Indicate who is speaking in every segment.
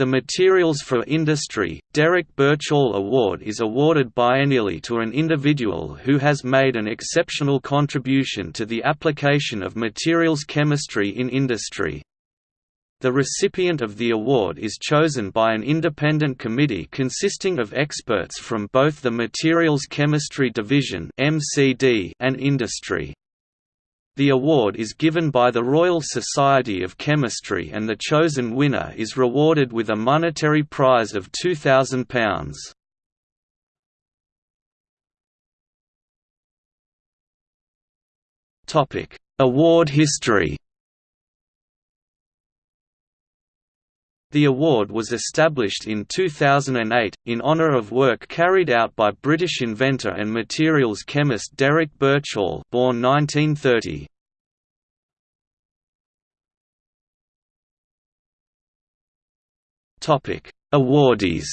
Speaker 1: The Materials for Industry, Derek Birchall Award is awarded biennially to an individual who has made an exceptional contribution to the application of materials chemistry in industry. The recipient of the award is chosen by an independent committee consisting of experts from both the Materials Chemistry Division and industry. The award is given by the Royal Society of Chemistry and the chosen winner is rewarded with a monetary prize of £2,000. Award history The award was established in 2008, in honour of work carried out by British inventor and materials chemist Derek Birchall born 1930. Awardees.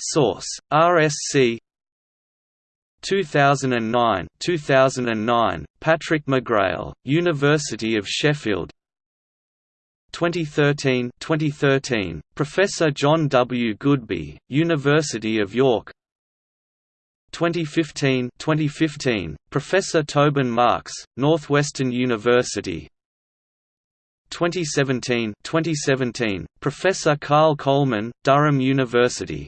Speaker 1: Source: RSC 2009 2009 Patrick McGrail University of Sheffield 2013 2013 Professor John W. Goodby University of York. 2015 2015 Professor Tobin Marks Northwestern University. 2017 2017 Professor Karl Coleman Durham University